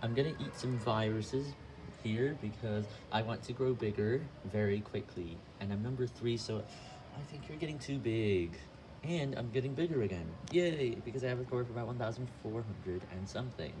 I'm gonna eat some viruses here because I want to grow bigger very quickly. And I'm number three, so I think you're getting too big. And I'm getting bigger again. Yay! Because I have a score of about 1,400 and something.